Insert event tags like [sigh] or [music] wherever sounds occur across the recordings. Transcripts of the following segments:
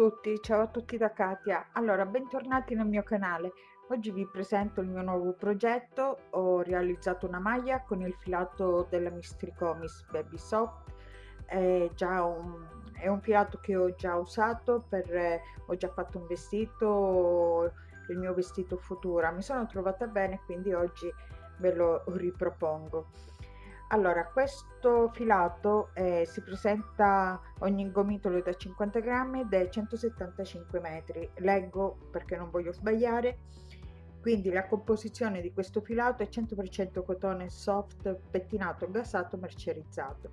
Tutti, ciao a tutti da Katia. Allora, bentornati nel mio canale. Oggi vi presento il mio nuovo progetto. Ho realizzato una maglia con il filato della Mistricomis Baby Soft. È già un, è un filato che ho già usato per eh, ho già fatto un vestito, il mio vestito Futura. Mi sono trovata bene, quindi oggi ve lo ripropongo allora questo filato eh, si presenta ogni gomitolo da 50 grammi ed è 175 metri. Leggo perché non voglio sbagliare. Quindi la composizione di questo filato è 100% cotone soft pettinato gasato mercerizzato.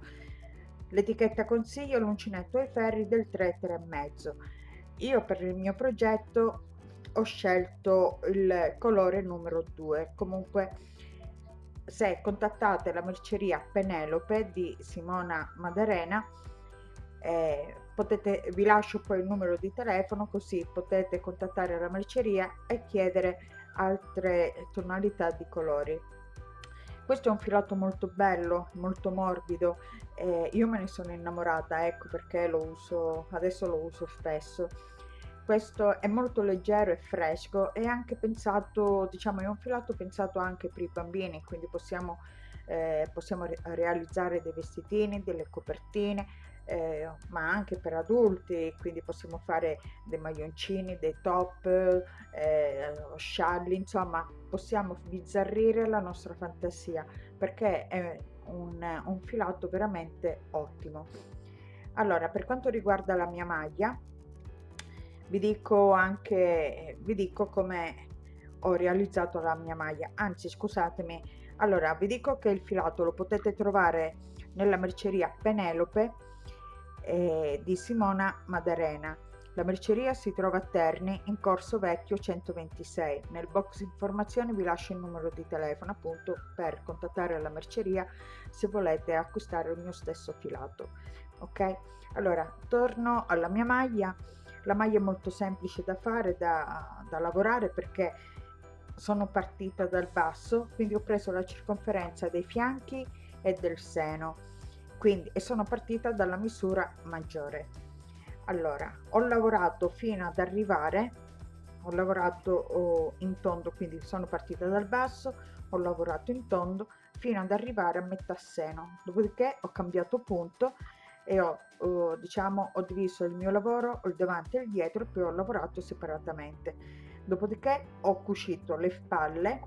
L'etichetta consiglio l'uncinetto ai ferri del 3 3,5 io per il mio progetto ho scelto il colore numero 2 comunque se contattate la merceria Penelope di Simona Madarena eh, potete, vi lascio poi il numero di telefono così potete contattare la merceria e chiedere altre tonalità di colori. Questo è un filato molto bello molto morbido eh, io me ne sono innamorata ecco perché lo uso adesso lo uso spesso questo è molto leggero e fresco e anche pensato diciamo è un filato pensato anche per i bambini quindi possiamo eh, possiamo re realizzare dei vestitini delle copertine eh, ma anche per adulti quindi possiamo fare dei maglioncini dei top eh, scialli insomma possiamo bizzarrire la nostra fantasia perché è un, un filato veramente ottimo. Allora per quanto riguarda la mia maglia vi dico anche vi dico come ho realizzato la mia maglia anzi scusatemi allora vi dico che il filato lo potete trovare nella merceria Penelope eh, di Simona Madarena la merceria si trova a Terni in Corso Vecchio 126. Nel box informazioni vi lascio il numero di telefono appunto per contattare la merceria se volete acquistare il mio stesso filato. Ok? Allora, torno alla mia maglia la maglia è molto semplice da fare, da, da lavorare perché sono partita dal basso, quindi ho preso la circonferenza dei fianchi e del seno, quindi e sono partita dalla misura maggiore. Allora, ho lavorato fino ad arrivare, ho lavorato oh, in tondo, quindi sono partita dal basso, ho lavorato in tondo fino ad arrivare a metà seno, dopodiché ho cambiato punto e ho, ho, diciamo, ho diviso il mio lavoro, il davanti e il dietro e poi ho lavorato separatamente. Dopodiché ho cucito le spalle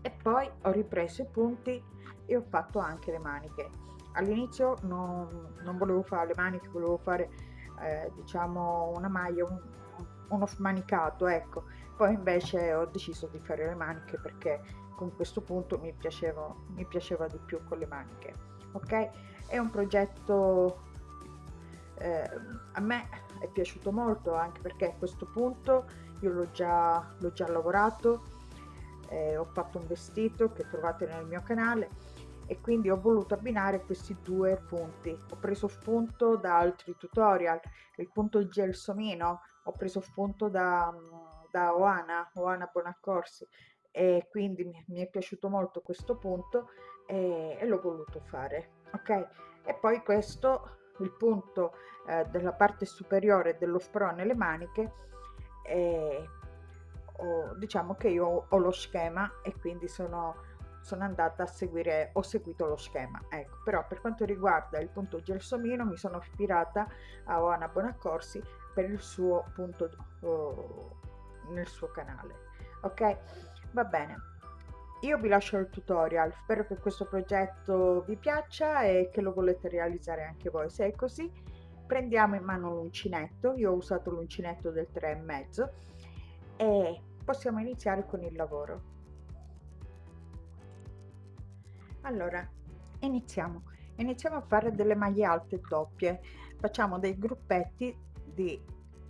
e poi ho ripreso i punti e ho fatto anche le maniche. All'inizio non, non, volevo fare le maniche, volevo fare eh, diciamo una maglia, un, uno smanicato, ecco. Poi invece ho deciso di fare le maniche perché con questo punto mi, piaceva, mi piaceva di più con le maniche. Ok? È un progetto eh, a me è piaciuto molto anche perché a questo punto io l'ho già, l'ho già lavorato, eh, ho fatto un vestito che trovate nel mio canale e quindi ho voluto abbinare questi due punti. Ho preso spunto da altri tutorial, il punto gelsomino, ho preso spunto da, da Oana, Oana Bonaccorsi e quindi mi, mi è piaciuto molto questo punto e, e l'ho voluto fare ok e poi questo il punto eh, della parte superiore dello sprone nelle maniche e ho, diciamo che io ho lo schema e quindi sono sono andata a seguire ho seguito lo schema ecco. Però per quanto riguarda il punto gelsomino mi sono ispirata a Oana Bonaccorsi per il suo punto oh, nel suo canale. Ok va bene io vi lascio il tutorial, spero che questo progetto vi piaccia e che lo volete realizzare anche voi. Se è così, prendiamo in mano l'uncinetto, io ho usato l'uncinetto del 3,5 e possiamo iniziare con il lavoro. Allora, iniziamo. Iniziamo a fare delle maglie alte doppie. Facciamo dei gruppetti di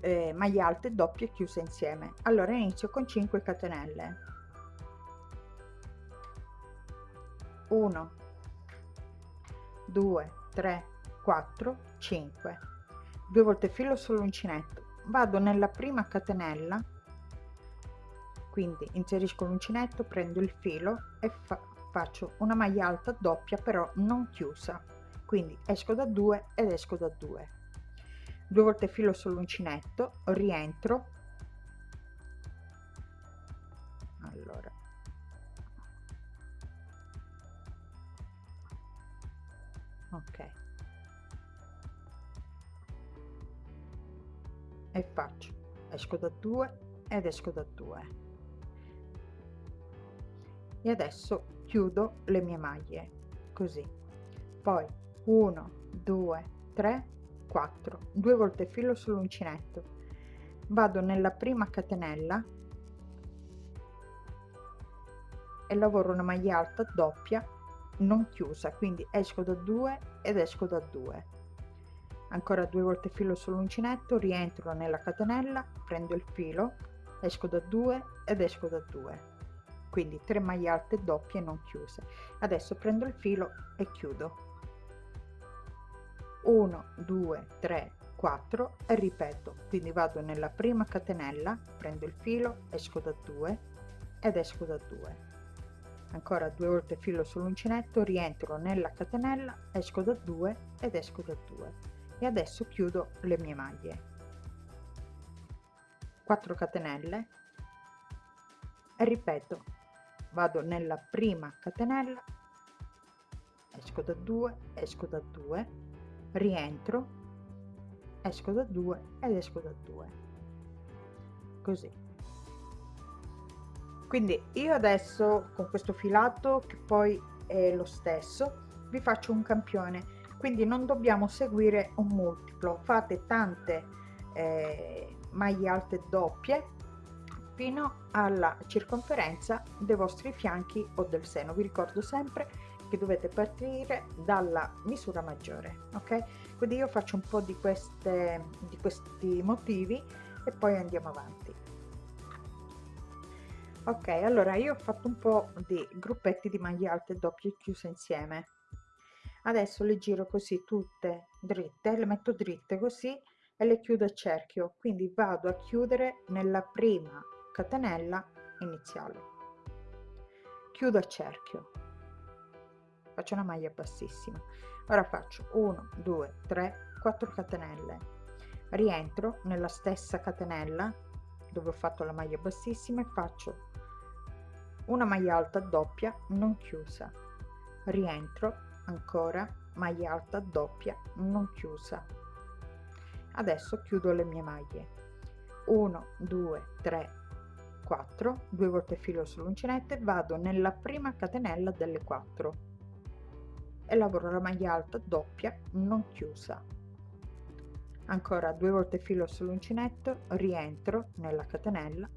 eh, maglie alte doppie chiuse insieme. Allora inizio con 5 catenelle 1 2 3 4 5 due volte filo sull'uncinetto vado nella prima catenella quindi inserisco l'uncinetto prendo il filo e fa faccio una maglia alta doppia però non chiusa. Quindi esco da 2 ed esco da 2 due volte filo sull'uncinetto rientro. Allora ok. E faccio. Esco da 2 ed esco da 2 e adesso chiudo le mie maglie. Così. Poi 1 2 3 4 due volte filo sull'uncinetto vado nella prima catenella e lavoro una maglia alta doppia non chiusa quindi esco da 2 ed esco da 2 ancora due volte filo sull'uncinetto rientro nella catenella prendo il filo esco da 2 ed esco da 2 quindi 3 maglie alte doppie non chiuse. Adesso prendo il filo e chiudo. 1 2 3 4 e ripeto. Quindi vado nella prima catenella prendo il filo esco da 2 ed esco da 2 ancora due volte filo sull'uncinetto rientro nella catenella esco da 2 ed esco da 2 e adesso chiudo le mie maglie. 4 catenelle. E ripeto vado nella prima catenella esco da 2 esco da 2 rientro esco da 2 ed esco da 2 così quindi io adesso con questo filato che poi è lo stesso vi faccio un campione. Quindi non dobbiamo seguire un multiplo. Fate tante eh, maglie alte doppie fino alla circonferenza dei vostri fianchi o del seno. Vi ricordo sempre che dovete partire dalla misura maggiore ok? Quindi io faccio un po di queste di questi motivi e poi andiamo avanti ok allora io ho fatto un po di gruppetti di maglie alte doppie chiuse insieme. Adesso le giro così tutte dritte le metto dritte così e le chiudo a cerchio. Quindi vado a chiudere nella prima catenella iniziale. Chiudo a cerchio. Faccio una maglia bassissima. Ora faccio 1 2 3 4 catenelle. Rientro nella stessa catenella dove ho fatto la maglia bassissima e faccio una maglia alta doppia non chiusa. Rientro ancora maglia alta doppia non chiusa. Adesso chiudo le mie maglie. 1 2 3 4 due volte filo sull'uncinetto e vado nella prima catenella delle 4 e lavoro la maglia alta doppia non chiusa ancora due volte filo sull'uncinetto rientro nella catenella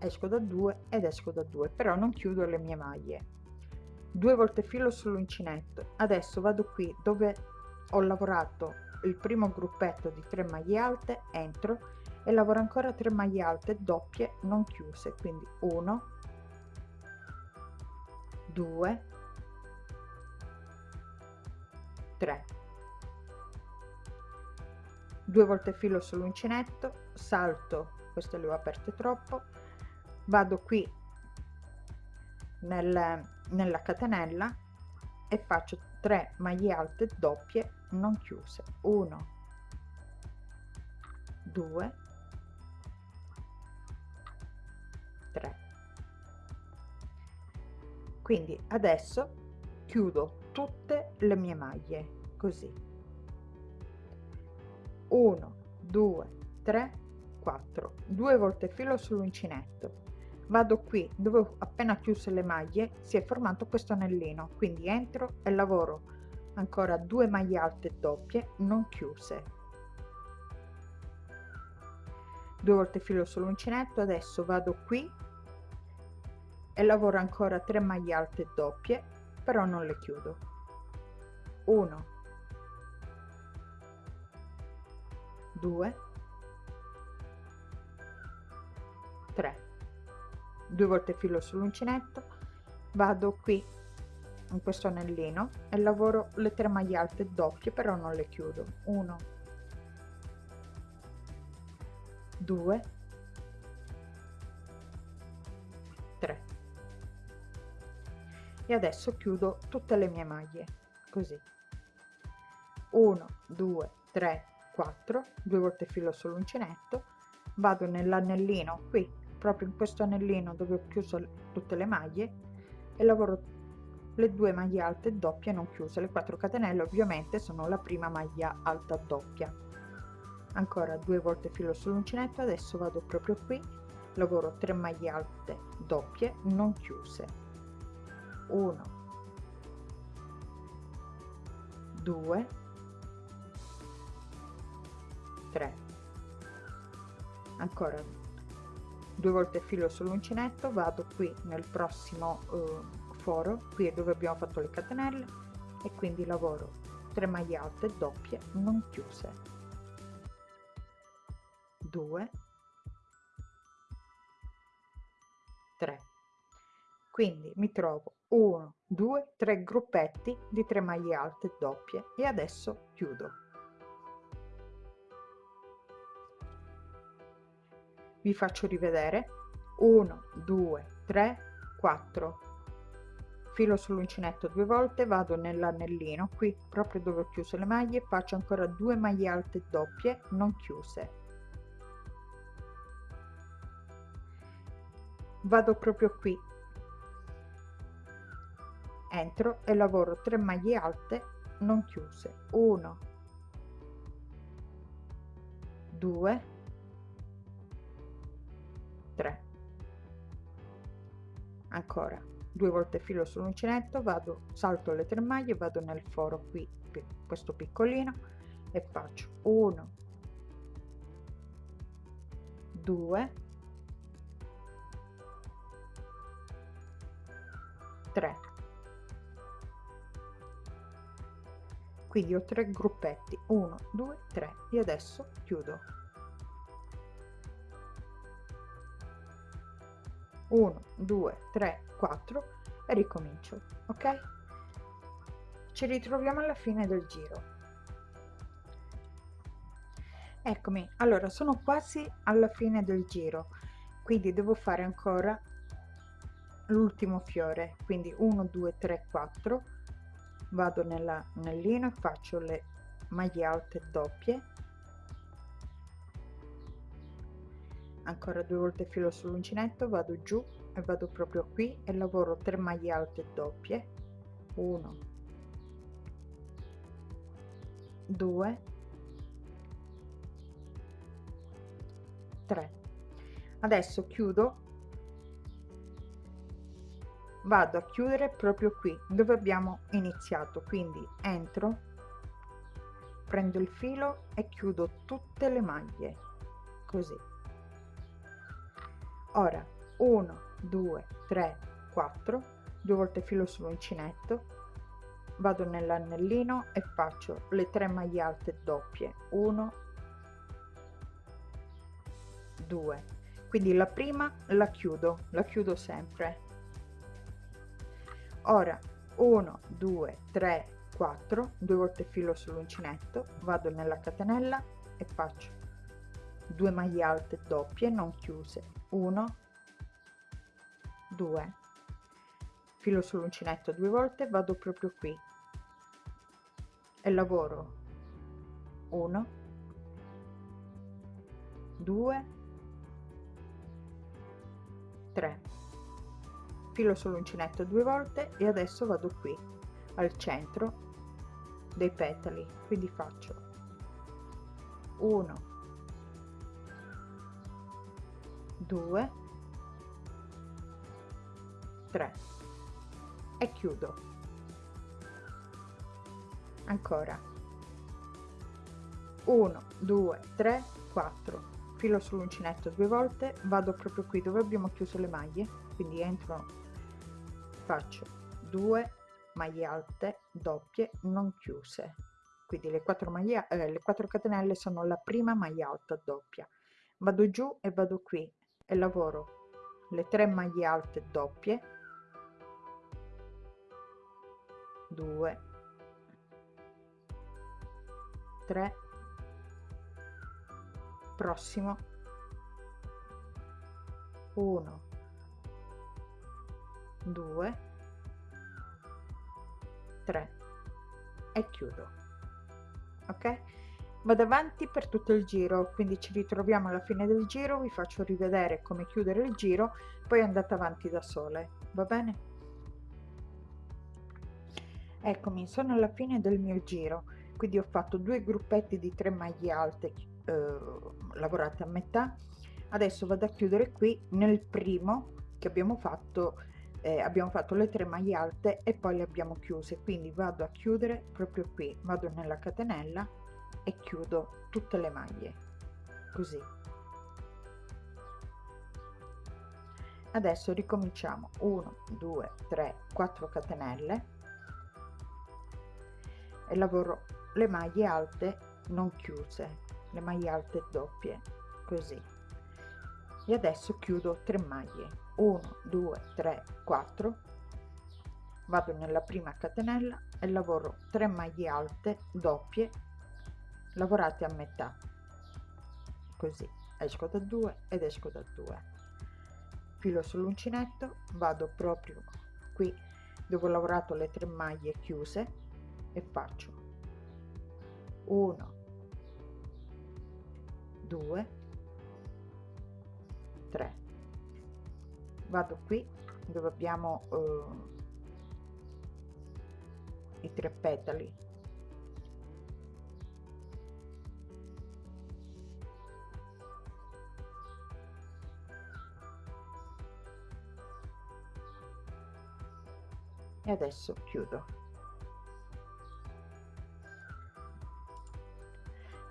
esco da 2 ed esco da 2 però non chiudo le mie maglie. Due volte filo sull'uncinetto adesso vado qui dove ho lavorato il primo gruppetto di 3 maglie alte entro e lavoro ancora 3 maglie alte doppie non chiuse quindi 1 2 3 due volte filo sull'uncinetto salto queste le ho aperte troppo. Vado qui nel, nella catenella e faccio 3 maglie alte doppie non chiuse. 1 2 3 quindi adesso chiudo tutte le mie maglie così 1 2 3 4 due volte filo sull'uncinetto. Vado qui dove ho appena chiuso le maglie si è formato questo anellino. Quindi entro e lavoro. Ancora due maglie alte doppie non chiuse. Due volte filo sull'uncinetto adesso vado qui e lavoro ancora 3 maglie alte doppie però non le chiudo. 1 2 3 due volte filo sull'uncinetto. Vado qui in questo anellino e lavoro le tre maglie alte doppie però non le chiudo. 1 2 3 e adesso chiudo tutte le mie maglie così. 1 2 3 4 due volte filo sull'uncinetto vado nell'anellino qui proprio in questo anellino dove ho chiuso tutte le maglie e lavoro le due maglie alte doppie non chiuse. Le 4 catenelle ovviamente sono la prima maglia alta doppia. Ancora due volte filo sull'uncinetto adesso vado proprio qui lavoro 3 maglie alte doppie non chiuse. 1 2 3 ancora due volte filo sull'uncinetto vado qui nel prossimo eh, foro qui è dove abbiamo fatto le catenelle e quindi lavoro 3 maglie alte doppie non chiuse. 2 3 quindi mi trovo 1 2 3 gruppetti di 3 maglie alte doppie e adesso chiudo vi faccio rivedere. 1 2 3 4 filo sull'uncinetto due volte vado nell'anellino qui proprio dove ho chiuso le maglie faccio ancora due maglie alte doppie non chiuse. Vado proprio qui. Entro e lavoro 3 maglie alte non chiuse. 1 2 3 ancora due volte filo sull'uncinetto vado salto le tre maglie vado nel foro qui questo piccolino e faccio 1 2 3 quindi ho tre gruppetti 1 2 3 e adesso chiudo 1 2 3 4 e ricomincio ok? Ci ritroviamo alla fine del giro. Eccomi allora sono quasi alla fine del giro quindi devo fare ancora l'ultimo fiore quindi 1 2 3 4 vado nell'anellino e faccio le maglie alte doppie ancora due volte filo sull'uncinetto vado giù e vado proprio qui e lavoro 3 maglie alte doppie. 1 2 3 adesso chiudo. Vado a chiudere proprio qui dove abbiamo iniziato. Quindi entro prendo il filo e chiudo tutte le maglie. Così ora 1 2 3 4 due volte filo sull'uncinetto vado nell'anellino e faccio le tre maglie alte doppie. 1 2 quindi la prima la chiudo la chiudo sempre. Ora 1 2 3 4 due volte filo sull'uncinetto vado nella catenella e faccio 2 maglie alte doppie non chiuse. 1 2 filo sull'uncinetto due volte vado proprio qui. E lavoro. 1 2 3 filo sull'uncinetto due volte e adesso vado qui al centro dei petali. Quindi faccio 1 2 3 e chiudo. Ancora. 1 2 3 4 filo sull'uncinetto due volte vado proprio qui dove abbiamo chiuso le maglie quindi entro faccio 2 maglie alte doppie non chiuse. Quindi le 4 maglie eh, le 4 catenelle sono la prima maglia alta doppia. Vado giù e vado qui e lavoro. Le 3 maglie alte doppie. 2 3 prossimo. 1 2 3 e chiudo. Ok vado avanti per tutto il giro quindi ci ritroviamo alla fine del giro vi faccio rivedere come chiudere il giro poi andate avanti da sole va bene? Eccomi sono alla fine del mio giro quindi ho fatto due gruppetti di 3 maglie alte eh, lavorate a metà. Adesso vado a chiudere qui nel primo che abbiamo fatto eh, abbiamo fatto le tre maglie alte e poi le abbiamo chiuse quindi vado a chiudere proprio qui vado nella catenella e chiudo tutte le maglie. Così. Adesso ricominciamo. 1 2 3 4 catenelle. E lavoro le maglie alte non chiuse le maglie alte doppie. Così. E adesso chiudo 3 maglie. 1 2 3 4 vado nella prima catenella e lavoro 3 maglie alte doppie lavorate a metà. Così esco da 2 ed esco da 2 filo sull'uncinetto vado proprio qui dove ho lavorato le tre maglie chiuse e faccio 1 2 3 vado qui dove abbiamo eh, i tre petali e adesso chiudo.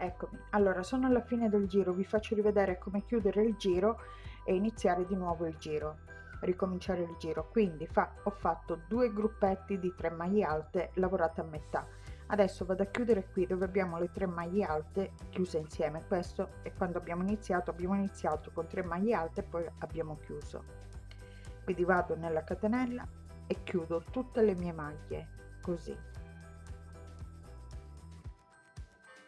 Eccomi. Allora sono alla fine del giro. Vi faccio rivedere come chiudere il giro e iniziare di nuovo il giro. Ricominciare il giro. Quindi fa, ho fatto due gruppetti di 3 maglie alte lavorate a metà. Adesso vado a chiudere qui dove abbiamo le tre maglie alte chiuse insieme. Questo è quando abbiamo iniziato. Abbiamo iniziato con 3 maglie alte poi abbiamo chiuso. Quindi vado nella catenella e chiudo tutte le mie maglie così.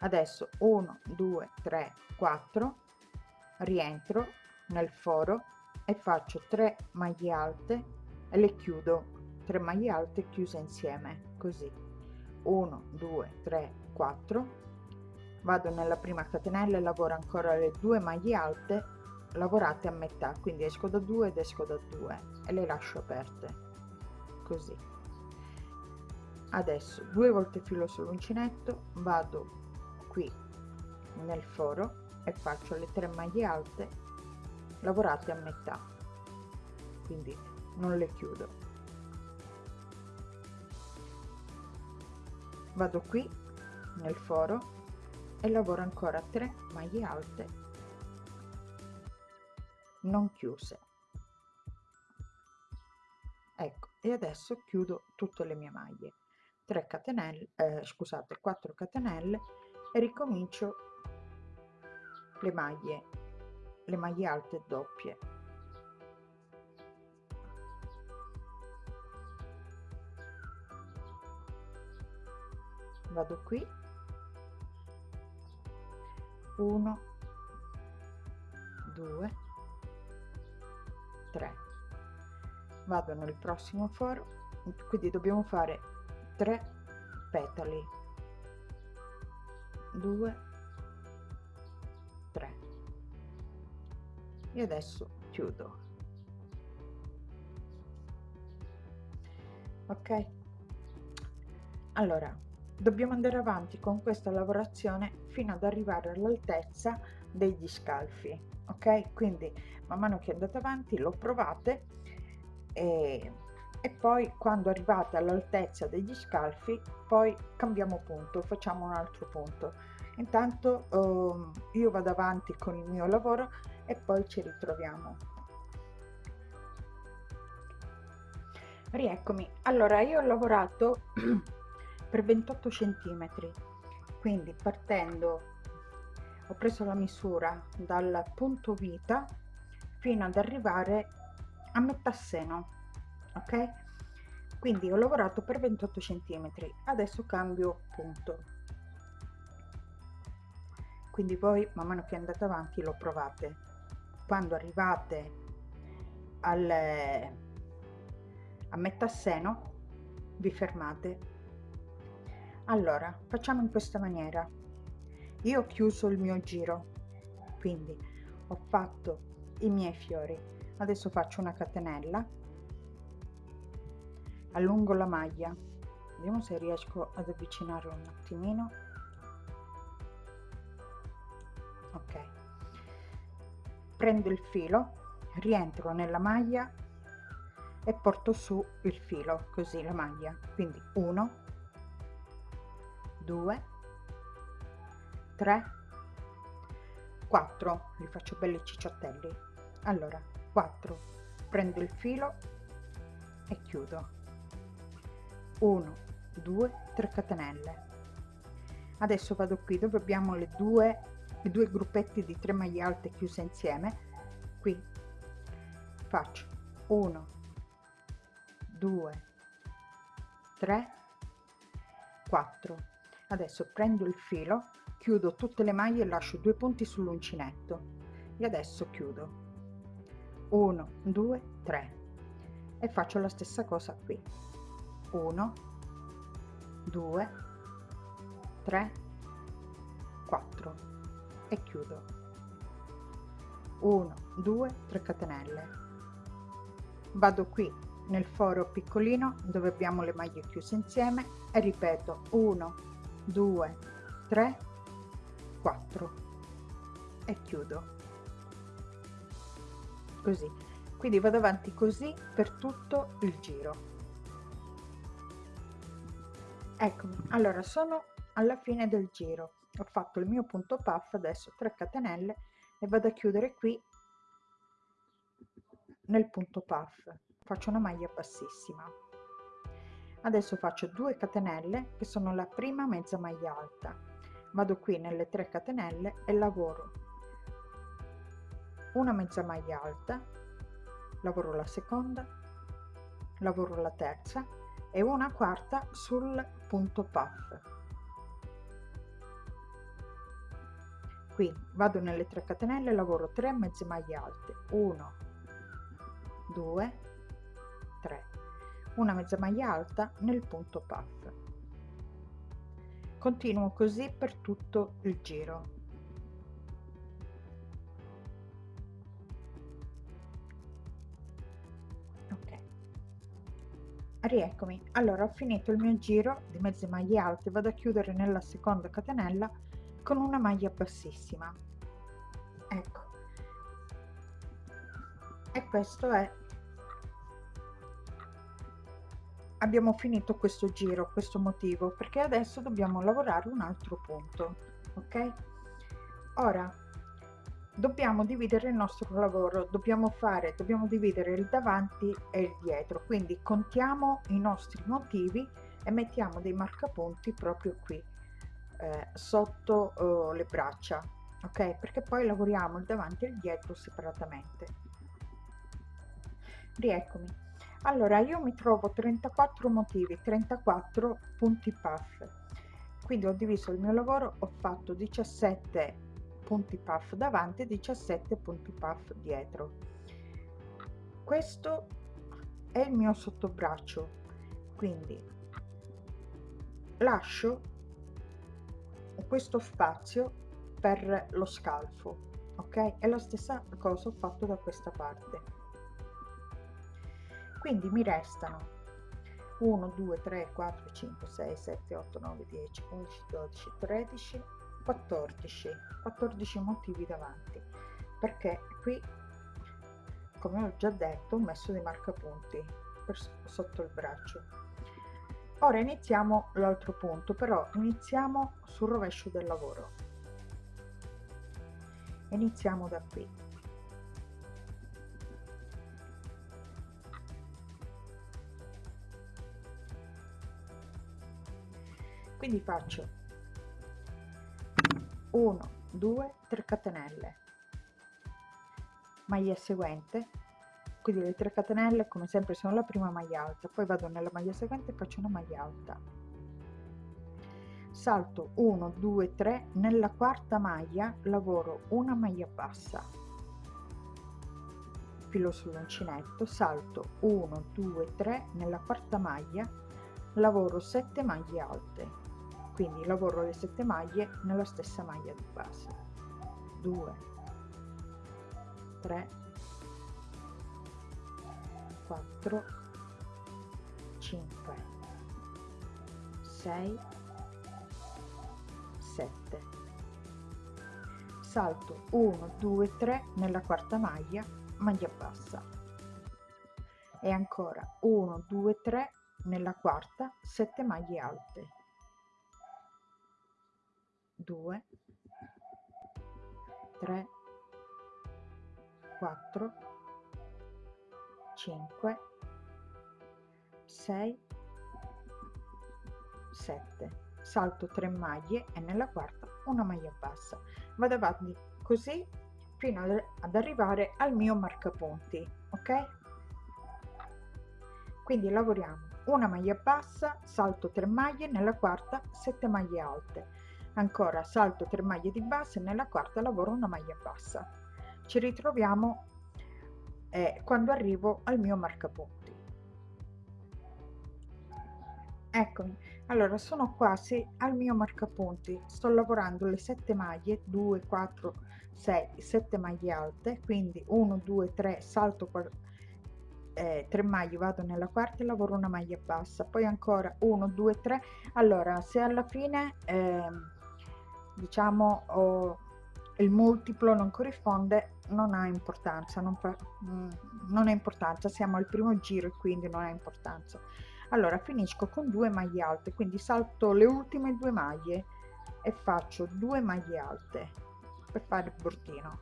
Adesso 1 2 3 4 rientro nel foro e faccio 3 maglie alte e le chiudo 3 maglie alte chiuse insieme così. 1 2 3 4 vado nella prima catenella e lavoro ancora le due maglie alte lavorate a metà quindi esco da 2 ed esco da 2 e le lascio aperte così. Adesso due volte filo sull'uncinetto vado qui nel foro e faccio le tre maglie alte lavorate a metà. Quindi non le chiudo. Vado qui nel foro e lavoro ancora 3 maglie alte non chiuse. Ecco e adesso chiudo tutte le mie maglie. 3 catenelle eh, scusate 4 catenelle e ricomincio le maglie le maglie alte doppie. Vado qui. 1 2 3 vado nel prossimo foro quindi dobbiamo fare 3 petali. 2 3 e adesso chiudo. Ok. Allora dobbiamo andare avanti con questa lavorazione fino ad arrivare all'altezza degli scalfi ok? Quindi man mano che andate avanti lo provate e, e poi quando arrivate all'altezza degli scalfi poi cambiamo punto facciamo un altro punto. Intanto eh, io vado avanti con il mio lavoro e poi ci ritroviamo. Rieccomi. Allora io ho lavorato [clears throat] per 28 centimetri. Quindi partendo ho preso la misura dal punto vita fino ad arrivare a metà seno ok? Quindi ho lavorato per 28 centimetri adesso cambio punto. Quindi voi man mano che andate avanti lo provate. Quando arrivate al, a metà seno vi fermate. Allora facciamo in questa maniera. Io ho chiuso il mio giro quindi ho fatto i miei fiori adesso faccio una catenella. Allungo la maglia. Vediamo se riesco ad avvicinare un attimino. Ok. Prendo il filo rientro nella maglia e porto su il filo così la maglia. Quindi 1 2 3 4 li faccio belli cicciottelli. Allora 4 prendo il filo e chiudo. 1 2 3 catenelle. Adesso vado qui dove abbiamo le due i due gruppetti di 3 maglie alte chiuse insieme. Qui. Faccio. 1 2 3 4 adesso prendo il filo chiudo tutte le maglie e lascio due punti sull'uncinetto. E adesso chiudo 1 2 3 e faccio la stessa cosa qui. 1 2 3 4 e chiudo. 1 2 3 catenelle. Vado qui nel foro piccolino dove abbiamo le maglie chiuse insieme e ripeto 1 2 3 4 e chiudo così. Quindi vado avanti così per tutto il giro. Eccomi allora sono alla fine del giro. Ho fatto il mio punto puff adesso 3 catenelle e vado a chiudere qui nel punto puff. Faccio una maglia bassissima. Adesso faccio 2 catenelle che sono la prima mezza maglia alta. Vado qui nelle 3 catenelle e lavoro una mezza maglia alta lavoro la seconda lavoro la terza e una quarta sul punto puff. Qui vado nelle 3 catenelle lavoro 3 mezze maglie alte. 1 2 3 una mezza maglia alta nel punto puff. Continuo così per tutto il giro rieccomi. Allora ho finito il mio giro di mezze maglie alte vado a chiudere nella seconda catenella con una maglia bassissima. Ecco. E questo è abbiamo finito questo giro questo motivo perché adesso dobbiamo lavorare un altro punto ok? Ora dobbiamo dividere il nostro lavoro dobbiamo fare dobbiamo dividere il davanti e il dietro. Quindi contiamo i nostri motivi e mettiamo dei marcapunti proprio qui eh, sotto eh, le braccia ok? Perché poi lavoriamo il davanti e il dietro separatamente. Rieccomi. Allora io mi trovo 34 motivi 34 punti puff. Quindi ho diviso il mio lavoro ho fatto 17 punti puff davanti e 17 punti puff dietro. Questo è il mio sottobraccio quindi lascio questo spazio per lo scalfo ok? E la stessa cosa ho fatto da questa parte. Quindi mi restano 1 2 3 4 5 6 7 8 9 10 11 12 13 14 14 motivi davanti. Perché qui come ho già detto ho messo dei marcapunti per sotto il braccio. Ora iniziamo l'altro punto però iniziamo sul rovescio del lavoro. Iniziamo da qui. Quindi faccio 1 2 3 catenelle. Maglia seguente. Quindi le 3 catenelle come sempre sono la prima maglia alta. Poi vado nella maglia seguente e faccio una maglia alta. Salto 1 2 3 nella quarta maglia lavoro una maglia bassa. Filo sull'uncinetto. Salto 1 2 3 nella quarta maglia lavoro 7 maglie alte quindi lavoro le 7 maglie nella stessa maglia di base. 2 3 4 5 6 7 salto 1 2 3 nella quarta maglia maglia bassa. E ancora 1 2 3 nella quarta 7 maglie alte 2 3 4 5 6 7 salto 3 maglie e nella quarta una maglia bassa. Vado avanti così fino ad arrivare al mio marcapunti ok? Quindi lavoriamo. Una maglia bassa salto 3 maglie nella quarta 7 maglie alte ancora salto 3 maglie di base nella quarta lavoro una maglia bassa. Ci ritroviamo eh, quando arrivo al mio marcapunti. Eccomi. Allora sono quasi al mio marcapunti. Sto lavorando le 7 maglie 2 4 6 7 maglie alte. Quindi 1 2 3 salto eh, 3 maglie vado nella quarta e lavoro una maglia bassa. Poi ancora 1 2 3 allora se alla fine eh, diciamo oh, il multiplo non corrisponde non ha importanza non, fa, mm, non ha importanza. Siamo al primo giro e quindi non ha importanza. Allora finisco con due maglie alte quindi salto le ultime due maglie e faccio due maglie alte per fare il bordino.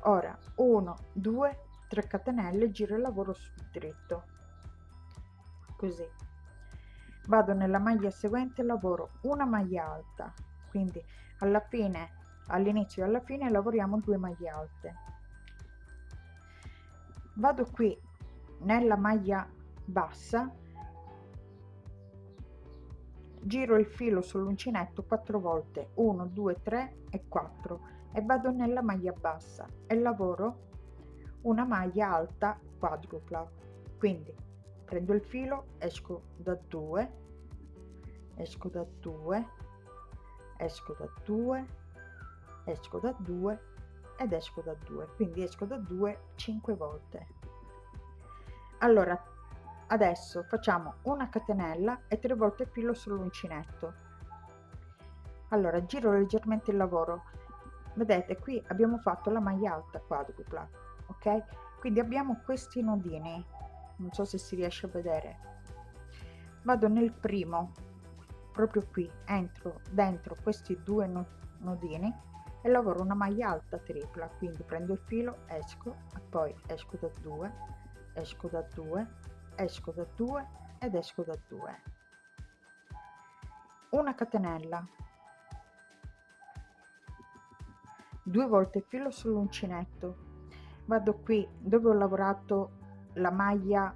Ora 1 2 3 catenelle giro il lavoro sul dritto così. Vado nella maglia seguente lavoro una maglia alta quindi alla fine all'inizio e alla fine lavoriamo due maglie alte. Vado qui nella maglia bassa giro il filo sull'uncinetto 4 volte 1 2 3 e 4 e vado nella maglia bassa e lavoro una maglia alta quadrupla. Quindi prendo il filo esco da 2 esco da 2 esco da 2 esco da 2 ed esco da 2 quindi esco da 2 5 volte. Allora adesso facciamo una catenella e tre volte filo sull'uncinetto. Allora giro leggermente il lavoro. Vedete qui abbiamo fatto la maglia alta quadrupla ok? Quindi abbiamo questi nodini. Non so se si riesce a vedere. Vado nel primo proprio qui entro dentro questi due nodini e lavoro una maglia alta tripla quindi prendo il filo esco e poi esco da 2 esco da 2 esco da 2 ed esco da 2 una catenella. Due volte filo sull'uncinetto. Vado qui dove ho lavorato la maglia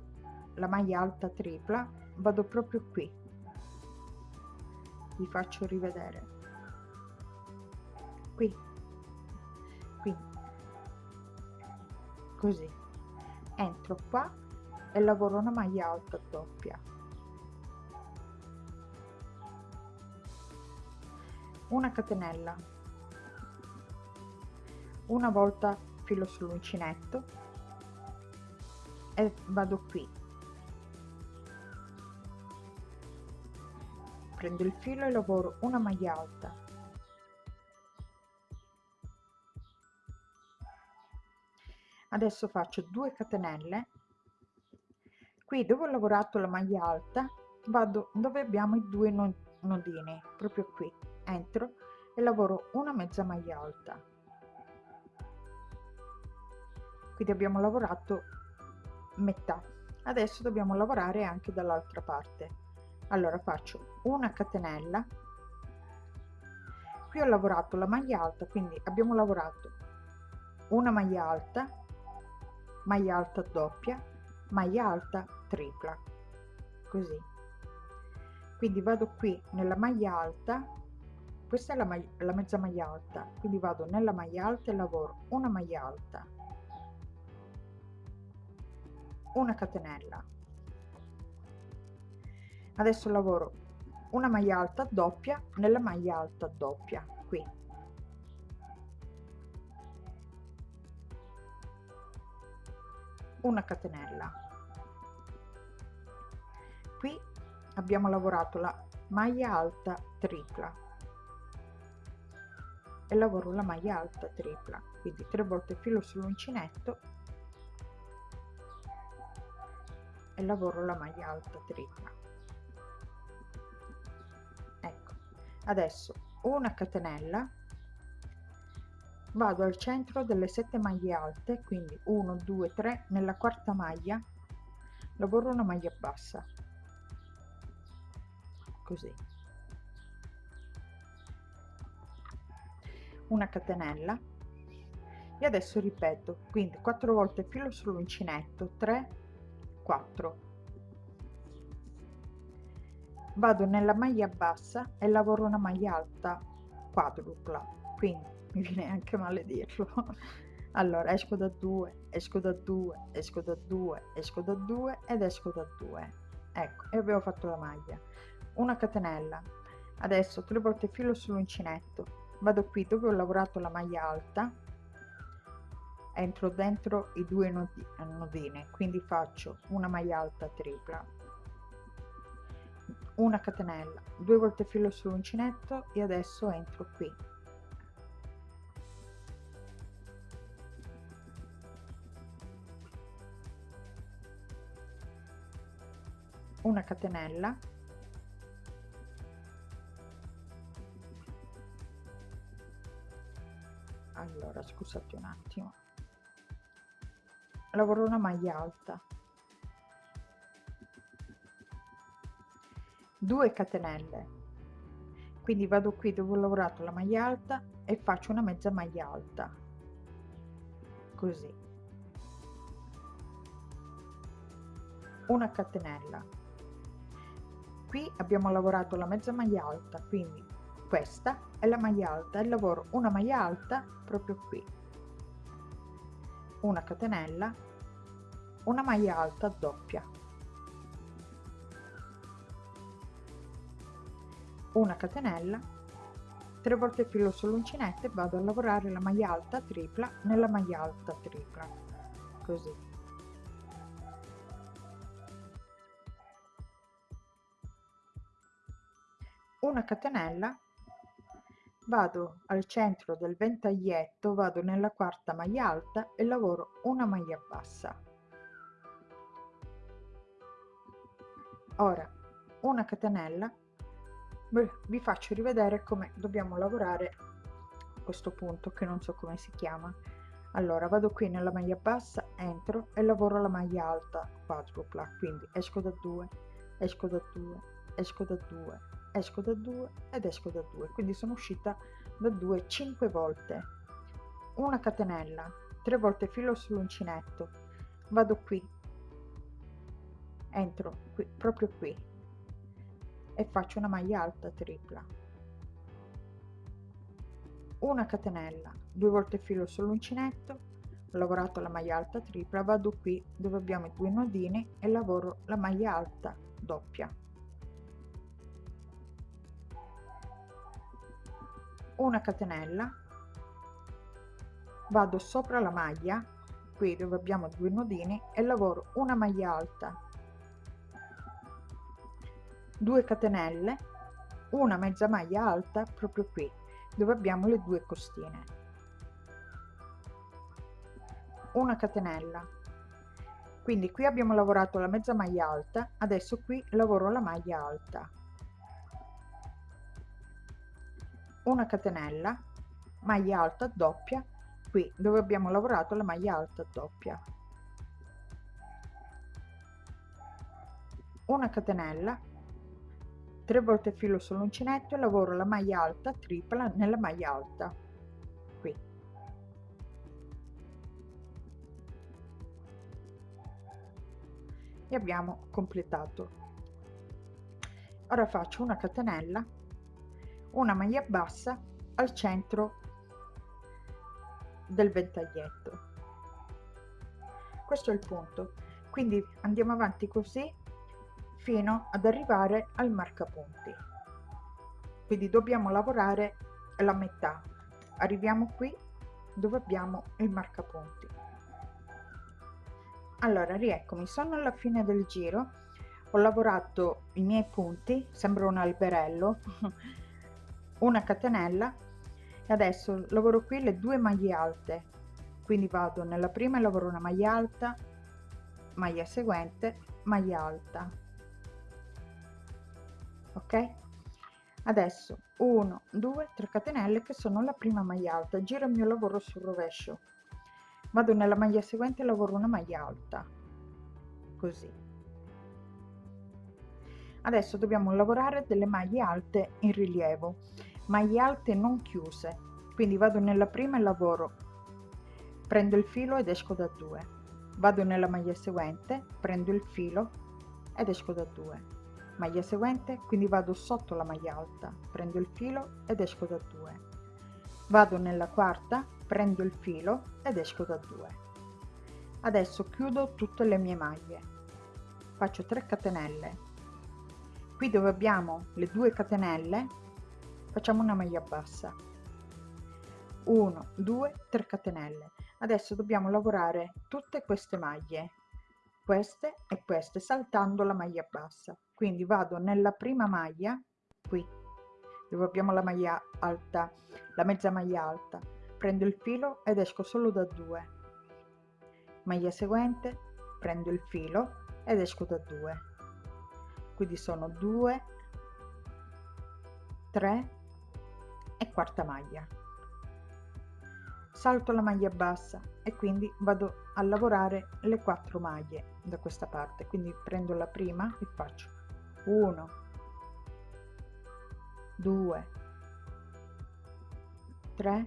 la maglia alta tripla vado proprio qui vi faccio rivedere. Qui. Qui. Così. Entro qua e lavoro una maglia alta doppia. Una catenella. Una volta filo sull'uncinetto e vado qui prendo il filo e lavoro una maglia alta. Adesso faccio 2 catenelle. Qui dove ho lavorato la maglia alta vado dove abbiamo i due nodini proprio qui entro e lavoro una mezza maglia alta. Quindi abbiamo lavorato metà. Adesso dobbiamo lavorare anche dall'altra parte allora faccio una catenella. Qui ho lavorato la maglia alta quindi abbiamo lavorato una maglia alta maglia alta doppia maglia alta tripla così. Quindi vado qui nella maglia alta questa è la, maglia, la mezza maglia alta quindi vado nella maglia alta e lavoro una maglia alta. Una catenella adesso lavoro. Una maglia alta doppia nella maglia alta doppia qui. Una catenella. Qui abbiamo lavorato la maglia alta tripla. E lavoro la maglia alta tripla quindi tre volte filo sull'uncinetto. E lavoro la maglia alta tripla adesso una catenella. Vado al centro delle sette maglie alte quindi 1 2 3 nella quarta maglia. Lavoro una maglia bassa. Così. Una catenella. E adesso ripeto quindi quattro volte filo sull'uncinetto 3 4 vado nella maglia bassa e lavoro una maglia alta quadrupla quindi [laughs] mi viene anche male dirlo. Allora esco da 2 esco da 2 esco da 2 esco da 2 ed esco da 2 ecco e abbiamo fatto la maglia. Una catenella. Adesso tre volte filo sull'uncinetto. Vado qui dove ho lavorato la maglia alta. Entro dentro i due nodi, nodine quindi faccio una maglia alta tripla una catenella due volte filo sull'uncinetto e adesso entro qui. Una catenella. Allora scusate un attimo. Lavoro una maglia alta 2 catenelle. Quindi vado qui dove ho lavorato la maglia alta e faccio una mezza maglia alta. Così. Una catenella. Qui abbiamo lavorato la mezza maglia alta quindi questa è la maglia alta e lavoro una maglia alta proprio qui. Una catenella una maglia alta doppia una catenella 3 volte filo sull'uncinetto e vado a lavorare la maglia alta tripla nella maglia alta tripla così. Una catenella vado al centro del ventaglietto vado nella quarta maglia alta e lavoro una maglia bassa. Ora una catenella vi faccio rivedere come dobbiamo lavorare questo punto che non so come si chiama. Allora vado qui nella maglia bassa entro e lavoro la maglia alta quadrupla. Quindi esco da 2 esco da 2 esco da 2 esco da 2 ed esco da 2 quindi sono uscita da 2 5 volte. Una catenella 3 volte filo sull'uncinetto. Vado qui entro qui proprio qui e faccio una maglia alta tripla. Una catenella 2 volte filo sull'uncinetto ho lavorato la maglia alta tripla vado qui dove abbiamo i due nodini e lavoro la maglia alta doppia. Una catenella vado sopra la maglia qui dove abbiamo due nodini e lavoro una maglia alta 2 catenelle una mezza maglia alta proprio qui dove abbiamo le due costine. Una catenella. Quindi qui abbiamo lavorato la mezza maglia alta adesso qui lavoro la maglia alta. Una catenella maglia alta doppia qui dove abbiamo lavorato la maglia alta doppia. Una catenella 3 volte filo sull'uncinetto e lavoro la maglia alta tripla nella maglia alta. Qui. E abbiamo completato. Ora faccio una catenella una maglia bassa al centro del ventaglietto. Questo è il punto. Quindi andiamo avanti così fino ad arrivare al marcapunti. Quindi dobbiamo lavorare la metà. Arriviamo qui dove abbiamo il marcapunti. Allora rieccomi. Sono alla fine del giro. Ho lavorato i miei punti sembra un alberello [laughs] una catenella e adesso lavoro qui le due maglie alte. Quindi vado nella prima e lavoro una maglia alta maglia seguente maglia alta ok? Adesso 1 2 3 catenelle che sono la prima maglia alta. Giro il mio lavoro sul rovescio. Vado nella maglia seguente lavoro una maglia alta. Così. Adesso dobbiamo lavorare delle maglie alte in rilievo. Maglie alte non chiuse. Quindi vado nella prima e lavoro. Prendo il filo ed esco da 2 vado nella maglia seguente prendo il filo ed esco da 2 maglia seguente quindi vado sotto la maglia alta prendo il filo ed esco da 2 vado nella quarta prendo il filo ed esco da 2 adesso chiudo tutte le mie maglie. Faccio 3 catenelle. Qui dove abbiamo le due catenelle facciamo una maglia bassa. 1 2 3 catenelle. Adesso dobbiamo lavorare tutte queste maglie queste e queste saltando la maglia bassa quindi vado nella prima maglia qui dove abbiamo la maglia alta la mezza maglia alta. Prendo il filo ed esco solo da 2 maglia seguente prendo il filo ed esco da 2 quindi sono 2 3 e quarta maglia. Salto la maglia bassa e quindi vado a lavorare le quattro maglie da questa parte. Quindi prendo la prima e faccio 1 2 3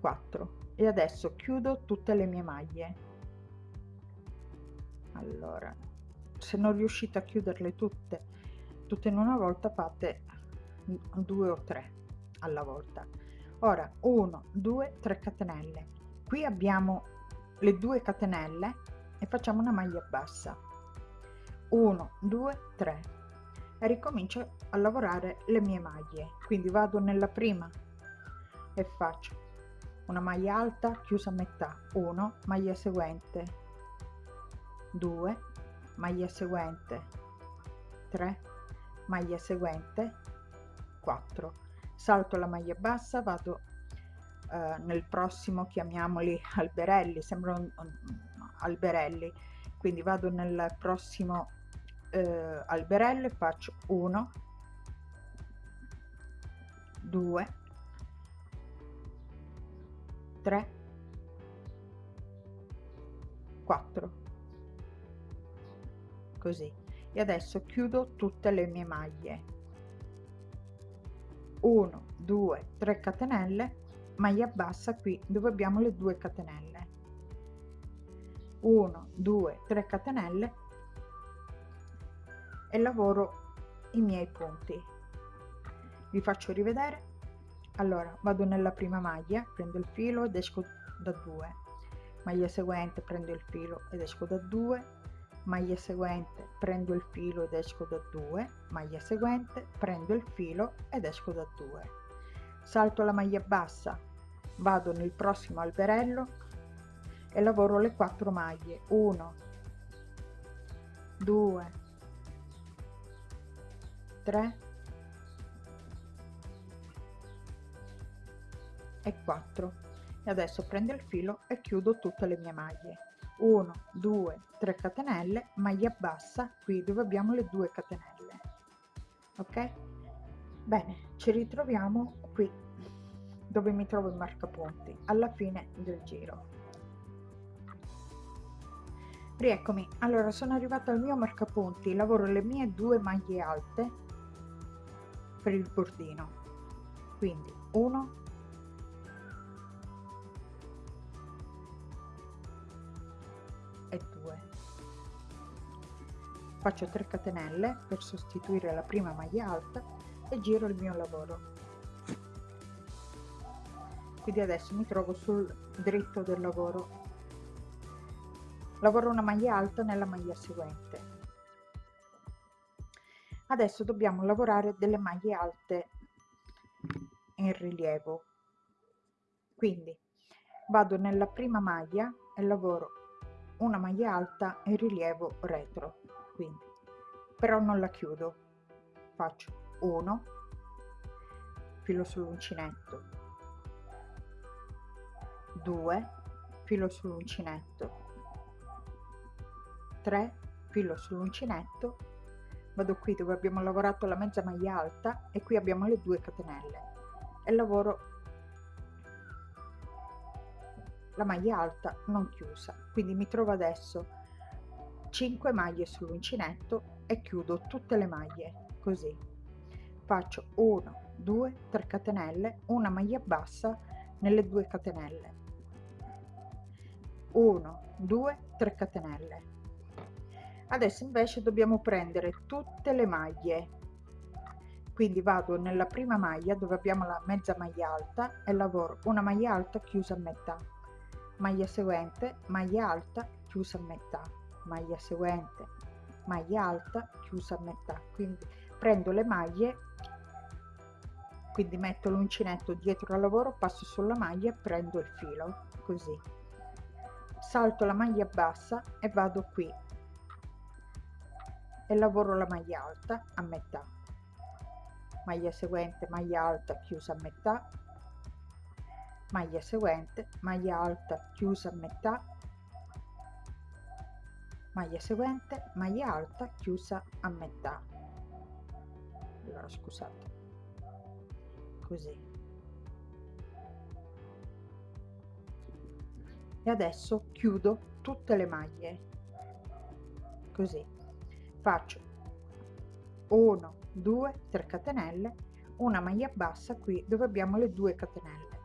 4 e adesso chiudo tutte le mie maglie. Allora se non riuscite a chiuderle tutte tutte in una volta fate due o tre alla volta. Ora 1 2 3 catenelle. Qui abbiamo le due catenelle e facciamo una maglia bassa. 1 2 3 e ricomincio a lavorare le mie maglie. Quindi vado nella prima e faccio una maglia alta chiusa a metà. 1 maglia seguente. 2 maglia seguente. 3 maglia seguente. 4 salto la maglia bassa vado eh, nel prossimo chiamiamoli alberelli. Sembrano alberelli. Quindi vado nel prossimo eh, alberello e faccio 1 2 3 4 così. E adesso chiudo tutte le mie maglie. 1 2 3 catenelle. Maglia bassa qui dove abbiamo le due catenelle 1 2 3 catenelle e lavoro i miei punti. Vi faccio rivedere. Allora vado nella prima maglia prendo il filo ed esco da 2 maglia seguente prendo il filo ed esco da 2 maglia seguente prendo il filo ed esco da 2 maglia seguente prendo il filo ed esco da 2 salto la maglia bassa. Vado nel prossimo alberello e lavoro le quattro maglie. 1 2 3 e 4 e adesso prendo il filo e chiudo tutte le mie maglie. 1 2 3 catenelle maglia bassa qui dove abbiamo le due catenelle. Ok? Bene ci ritroviamo qui dove mi trovo il marcapunti. Alla fine del giro rieccomi. Allora sono arrivata al mio marcapunti lavoro le mie due maglie alte per il bordino. Quindi 1 faccio 3 catenelle per sostituire la prima maglia alta e giro il mio lavoro. Quindi adesso mi trovo sul dritto del lavoro lavoro una maglia alta nella maglia seguente. Adesso dobbiamo lavorare delle maglie alte in rilievo. Quindi vado nella prima maglia e lavoro una maglia alta in rilievo retro. Quindi però non la chiudo. Faccio 1 filo sull'uncinetto. 2 filo sull'uncinetto 3 filo sull'uncinetto vado qui dove abbiamo lavorato la mezza maglia alta e qui abbiamo le due catenelle e lavoro la maglia alta non chiusa. Quindi mi trovo adesso 5 maglie sull'uncinetto e chiudo tutte le maglie così. Faccio 1 2 3 catenelle una maglia bassa nelle due catenelle. 1 2 3 catenelle adesso invece dobbiamo prendere tutte le maglie. Quindi vado nella prima maglia dove abbiamo la mezza maglia alta e lavoro una maglia alta chiusa a metà. Maglia seguente maglia alta chiusa a metà. Maglia seguente maglia alta chiusa a metà. Quindi prendo le maglie quindi metto l'uncinetto dietro al lavoro passo sulla maglia e prendo il filo così. Salto la maglia bassa e vado qui e lavoro la maglia alta a metà. Maglia seguente maglia alta chiusa a metà. Maglia seguente maglia alta chiusa a metà. Maglia seguente maglia alta chiusa a metà. Allora scusate. Così. E adesso chiudo tutte le maglie. Così faccio 1 2 3 catenelle una maglia bassa qui dove abbiamo le due catenelle.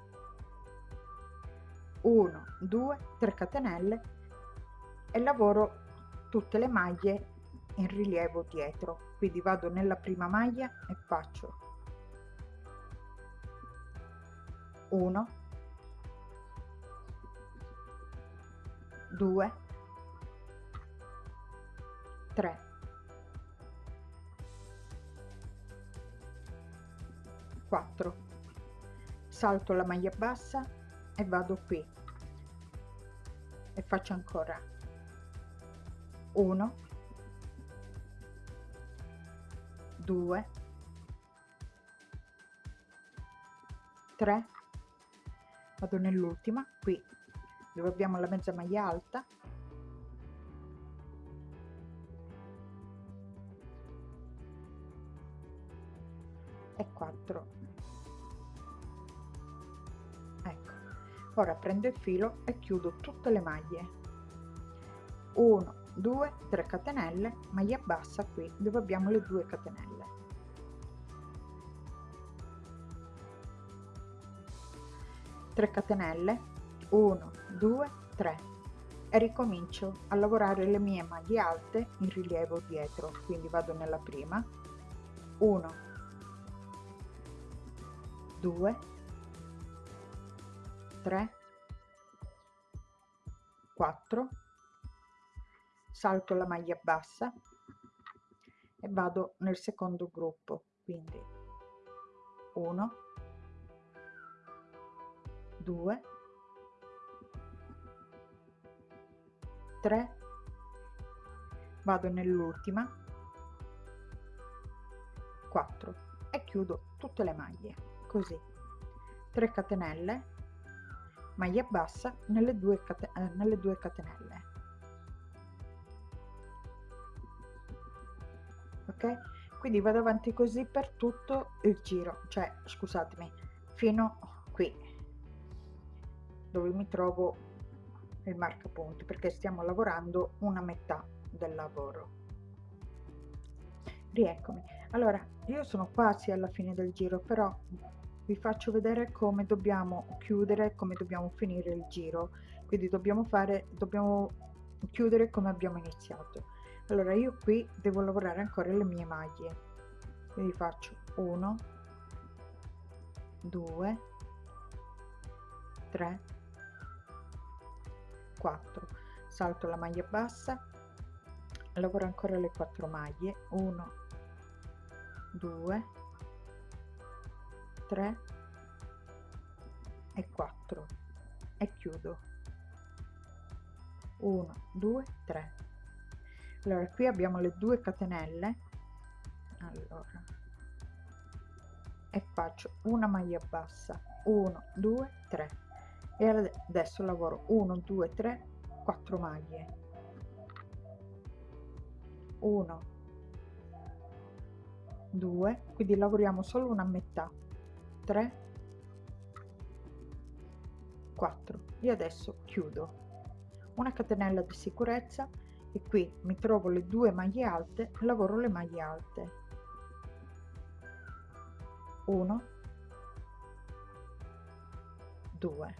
1 2 3 catenelle e lavoro tutte le maglie in rilievo dietro. Quindi vado nella prima maglia e faccio 1 2 3 4 salto la maglia bassa e vado qui. E faccio ancora 1 2 3 vado nell'ultima qui dove abbiamo la mezza maglia alta. E 4 ora prendo il filo e chiudo tutte le maglie. 1 2 3 catenelle maglia bassa qui dove abbiamo le due catenelle. 3 catenelle 1 2 3 e ricomincio a lavorare le mie maglie alte in rilievo dietro quindi vado nella prima. 1 2 3 4 salto la maglia bassa e vado nel secondo gruppo quindi 1 2 3 vado nell'ultima 4 e chiudo tutte le maglie così. 3 catenelle maglia bassa nelle due, eh, nelle due catenelle. Ok? Quindi vado avanti così per tutto il giro. Cioè scusatemi fino qui dove mi trovo il marcapunti perché stiamo lavorando una metà del lavoro. Rieccomi. Allora io sono quasi alla fine del giro però vi faccio vedere come dobbiamo chiudere come dobbiamo finire il giro. Quindi dobbiamo fare dobbiamo chiudere come abbiamo iniziato. Allora io qui devo lavorare ancora le mie maglie. Quindi faccio 1 2 3 4 salto la maglia bassa lavoro ancora le 4 maglie. 1 2 3 e 4 e chiudo. 1 2 3 allora qui abbiamo le due catenelle. Allora e faccio una maglia bassa. 1 2 3 e adesso lavoro. 1 2 3 4 maglie. 1 2 quindi lavoriamo solo una metà 3 4 e adesso chiudo. Una catenella di sicurezza e qui mi trovo le due maglie alte lavoro le maglie alte. 1 2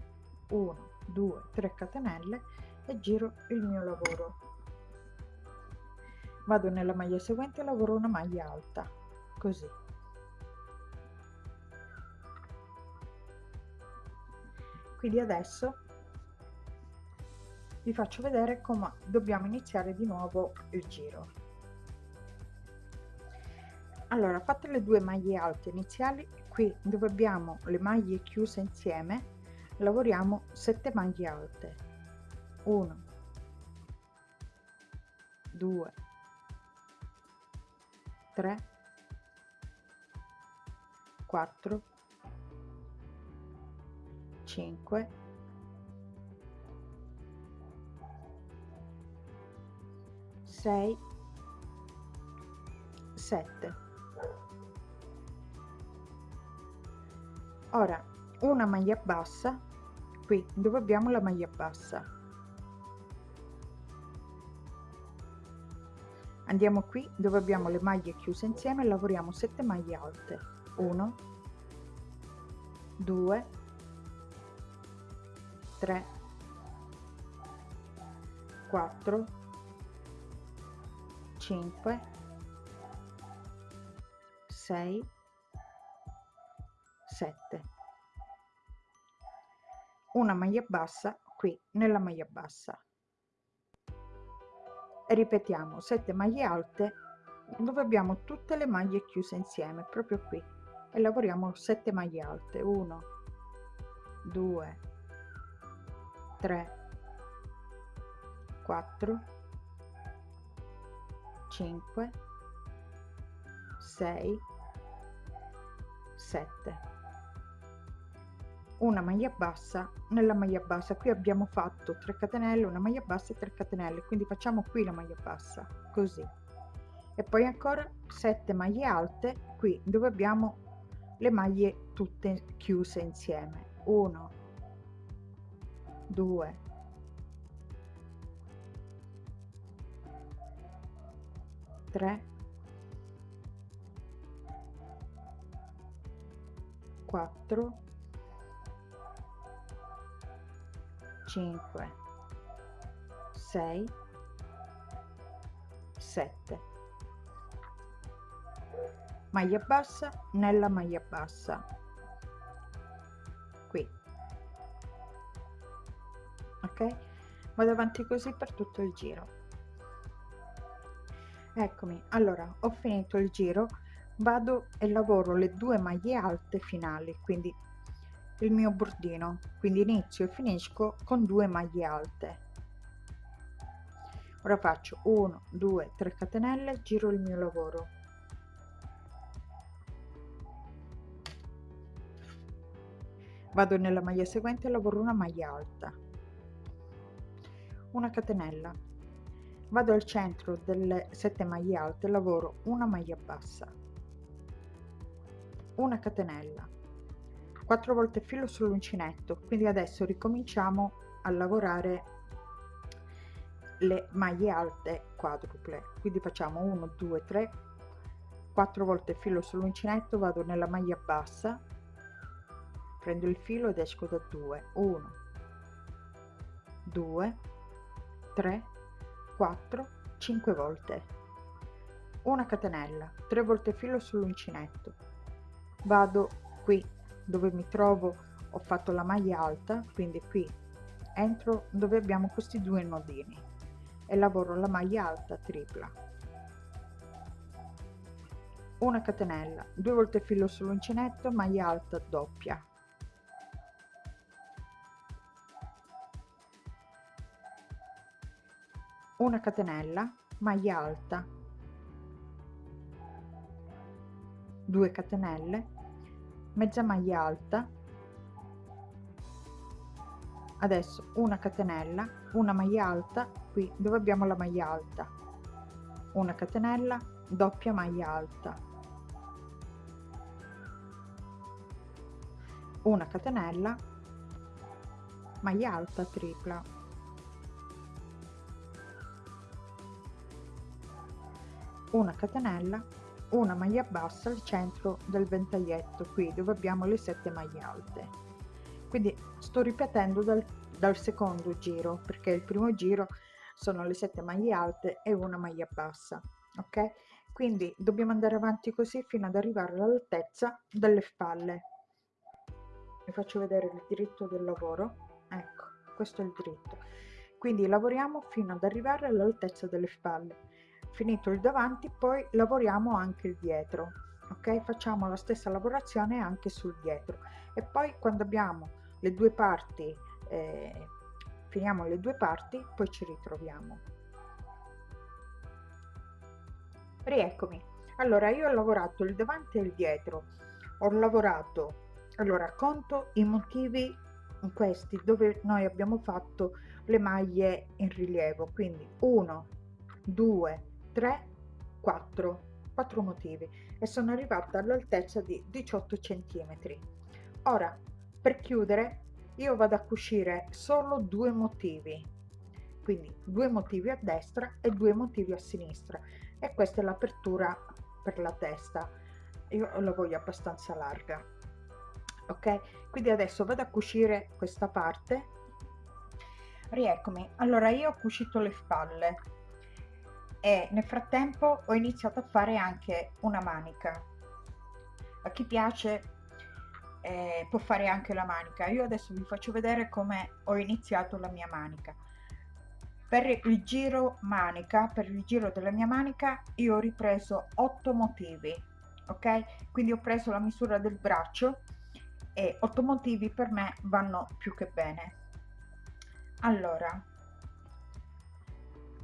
1 2 3 catenelle e giro il mio lavoro. Vado nella maglia seguente e lavoro una maglia alta così quindi adesso vi faccio vedere come dobbiamo iniziare di nuovo il giro. Allora fatte le due maglie alte iniziali qui dove abbiamo le maglie chiuse insieme lavoriamo 7 maglie alte. 1 2 3 4 5 6 7 ora una maglia bassa. Qui dove abbiamo la maglia bassa? Andiamo qui dove abbiamo le maglie chiuse insieme lavoriamo 7 maglie alte. 1 2 3 4 5 6 7 una maglia bassa qui nella maglia bassa. Ripetiamo 7 maglie alte dove abbiamo tutte le maglie chiuse insieme proprio qui. E lavoriamo 7 maglie alte. 1 2 3 4 5 6 7 una maglia bassa nella maglia bassa. Qui abbiamo fatto 3 catenelle una maglia bassa e 3 catenelle. Quindi facciamo qui la maglia bassa così. E poi ancora 7 maglie alte. Qui dove abbiamo le maglie tutte chiuse insieme. 1 2 3 4 5 6 7 maglia bassa nella maglia bassa ok vado avanti così per tutto il giro. Eccomi allora ho finito il giro vado e lavoro le due maglie alte finali quindi il mio bordino. Quindi inizio e finisco con due maglie alte. Ora faccio 1 2 3 catenelle giro il mio lavoro. Vado nella maglia seguente e lavoro una maglia alta una catenella. Vado al centro delle 7 maglie alte lavoro una maglia bassa. Una catenella. 4 volte filo sull'uncinetto quindi adesso ricominciamo a lavorare le maglie alte quadruple. Quindi facciamo 1 2 3 4 volte filo sull'uncinetto vado nella maglia bassa prendo il filo ed esco da 2 1 2 3 4 5 volte. Una catenella 3 volte filo sull'uncinetto. Vado qui dove mi trovo ho fatto la maglia alta quindi qui entro dove abbiamo questi due nodini e lavoro la maglia alta tripla. Una catenella 2 volte filo sull'uncinetto maglia alta doppia una catenella maglia alta 2 catenelle mezza maglia alta adesso una catenella una maglia alta qui dove abbiamo la maglia alta? Una catenella doppia maglia alta. Una catenella maglia alta tripla una catenella una maglia bassa al centro del ventaglietto qui dove abbiamo le sette maglie alte. Quindi sto ripetendo dal, dal secondo giro perché il primo giro sono le sette maglie alte e una maglia bassa ok? Quindi dobbiamo andare avanti così fino ad arrivare all'altezza delle spalle. Vi faccio vedere il diritto del lavoro. Ecco questo è il diritto. Quindi lavoriamo fino ad arrivare all'altezza delle spalle finito il davanti poi lavoriamo anche il dietro ok? Facciamo la stessa lavorazione anche sul dietro. E poi quando abbiamo le due parti eh, finiamo le due parti poi ci ritroviamo. Rieccomi. Allora io ho lavorato il davanti e il dietro. Ho lavorato allora conto i motivi questi dove noi abbiamo fatto le maglie in rilievo. Quindi 1 2 3 4 4 motivi e sono arrivata all'altezza di 18 centimetri. Ora per chiudere io vado a cucire solo due motivi. Quindi due motivi a destra e due motivi a sinistra. E questa è l'apertura per la testa. Io la voglio abbastanza larga. Ok? Quindi adesso vado a cucire questa parte. Rieccomi. Allora io ho cucito le spalle e nel frattempo ho iniziato a fare anche una manica. A chi piace eh, può fare anche la manica. Io adesso vi faccio vedere come ho iniziato la mia manica. Per il giro manica per il giro della mia manica io ho ripreso 8 motivi ok? Quindi ho preso la misura del braccio e otto motivi per me vanno più che bene. Allora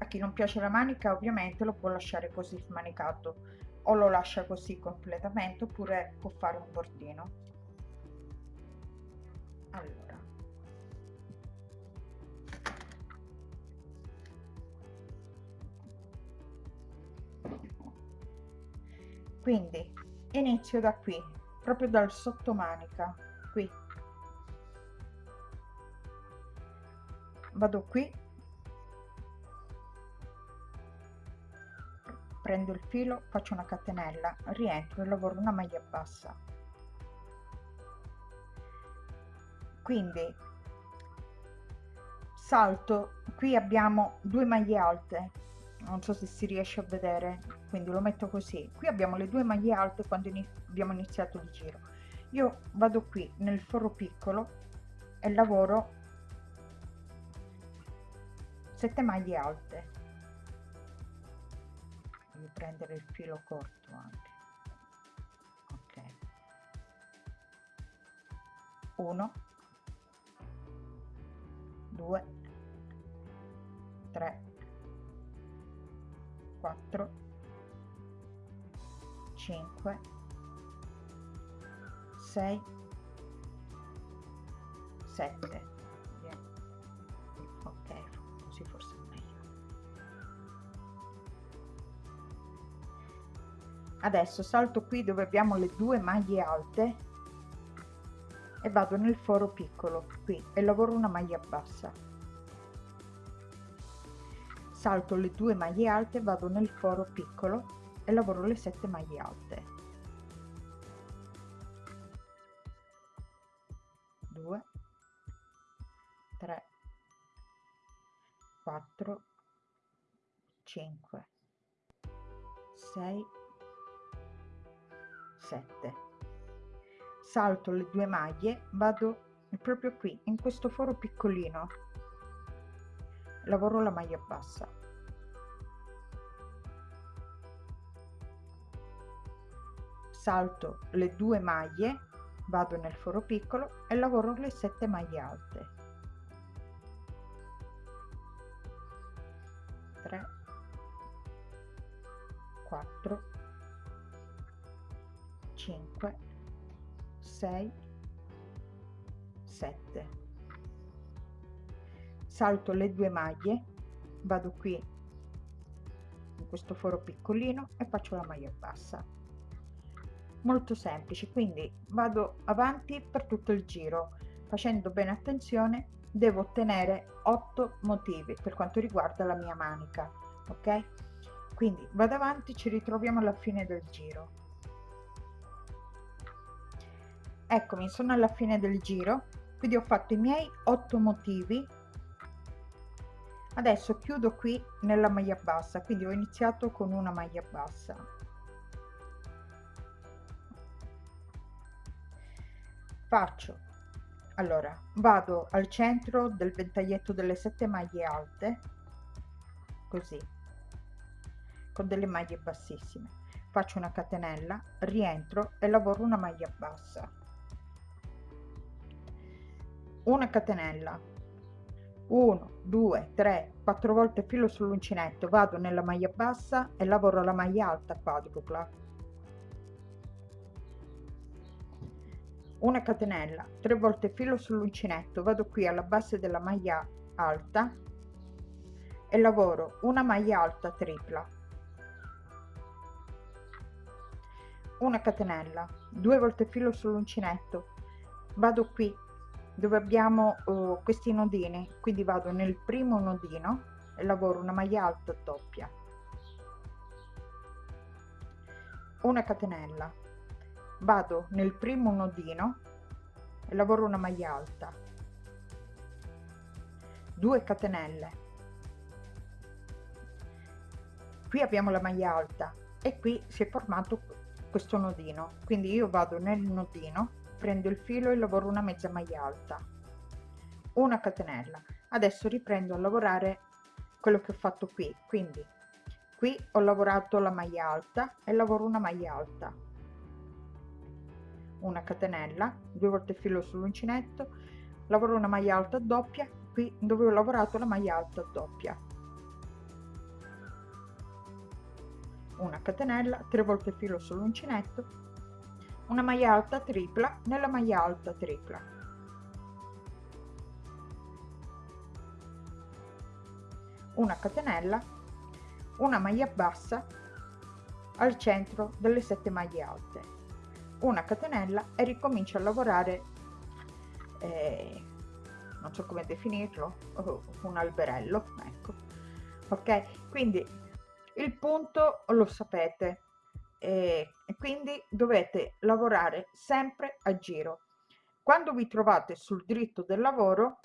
chi non piace la manica ovviamente lo può lasciare così smanicato. O lo lascia così completamente oppure può fare un bordino. Allora. Quindi inizio da qui proprio dal sottomanica qui. Vado qui prendo il filo faccio una catenella rientro e lavoro una maglia bassa. Quindi salto qui abbiamo due maglie alte non so se si riesce a vedere quindi lo metto così. Qui abbiamo le due maglie alte quando abbiamo iniziato il giro. Io vado qui nel foro piccolo e lavoro 7 maglie alte prendere il filo corto anche. Ok. 1 2 3 4 5 6 7 adesso salto qui dove abbiamo le due maglie alte e vado nel foro piccolo qui e lavoro una maglia bassa. Salto le due maglie alte vado nel foro piccolo e lavoro le 7 maglie alte. 2 3 4 5 6 7 salto le due maglie vado proprio qui in questo foro piccolino. Lavoro la maglia bassa. Salto le due maglie vado nel foro piccolo e lavoro le 7 maglie alte. 3 4 5 6 7 salto le due maglie vado qui in questo foro piccolino e faccio la maglia bassa. Molto semplice quindi vado avanti per tutto il giro. Facendo bene attenzione devo ottenere 8 motivi per quanto riguarda la mia manica ok? Quindi vado avanti ci ritroviamo alla fine del giro eccomi sono alla fine del giro quindi ho fatto i miei 8 motivi. Adesso chiudo qui nella maglia bassa quindi ho iniziato con una maglia bassa. Faccio. Allora vado al centro del ventaglietto delle sette maglie alte così con delle maglie bassissime. Faccio una catenella rientro e lavoro una maglia bassa una catenella. 1 2 3 4 volte filo sull'uncinetto vado nella maglia bassa e lavoro la maglia alta quadrupla. Una catenella 3 volte filo sull'uncinetto vado qui alla base della maglia alta e lavoro una maglia alta tripla. Una catenella 2 volte filo sull'uncinetto vado qui dove abbiamo uh, questi nodini. Quindi vado nel primo nodino e lavoro una maglia alta doppia. Una catenella. Vado nel primo nodino e lavoro una maglia alta. 2 catenelle. Qui abbiamo la maglia alta e qui si è formato questo nodino. Quindi io vado nel nodino prendo il filo e lavoro una mezza maglia alta. Una catenella. Adesso riprendo a lavorare quello che ho fatto qui. Quindi qui ho lavorato la maglia alta e lavoro una maglia alta. Una catenella due volte filo sull'uncinetto lavoro una maglia alta doppia qui dove ho lavorato la maglia alta doppia. Una catenella 3 volte filo sull'uncinetto una maglia alta tripla nella maglia alta tripla. Una catenella una maglia bassa al centro delle sette maglie alte. Una catenella e ricomincio a lavorare eh, non so come definirlo un alberello ecco. Ok quindi il punto lo sapete e quindi dovete lavorare sempre a giro. Quando vi trovate sul dritto del lavoro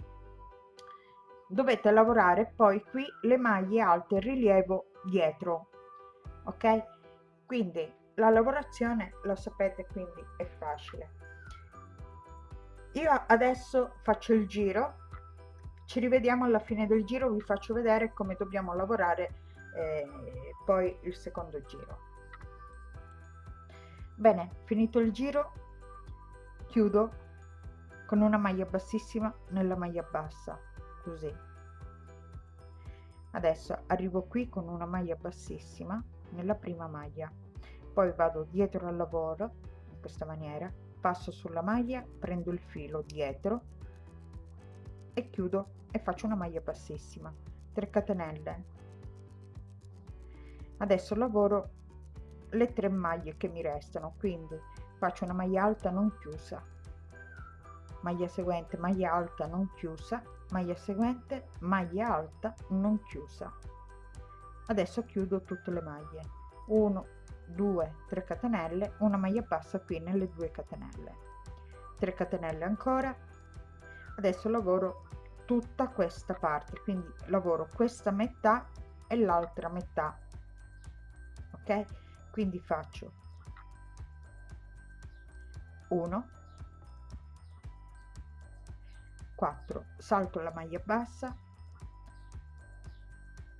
dovete lavorare poi qui le maglie alte rilievo dietro ok? Quindi la lavorazione lo sapete quindi è facile. Io adesso faccio il giro ci rivediamo alla fine del giro vi faccio vedere come dobbiamo lavorare eh, poi il secondo giro bene finito il giro chiudo con una maglia bassissima nella maglia bassa così. Adesso arrivo qui con una maglia bassissima nella prima maglia. Poi vado dietro al lavoro in questa maniera passo sulla maglia prendo il filo dietro e chiudo e faccio una maglia bassissima 3 catenelle. Adesso lavoro le tre maglie che mi restano quindi faccio una maglia alta non chiusa maglia seguente maglia alta non chiusa maglia seguente maglia alta non chiusa. Adesso chiudo tutte le maglie. 1 2 3 catenelle una maglia bassa qui nelle due catenelle. 3 catenelle ancora. Adesso lavoro tutta questa parte quindi lavoro questa metà e l'altra metà ok quindi faccio 1 4 salto la maglia bassa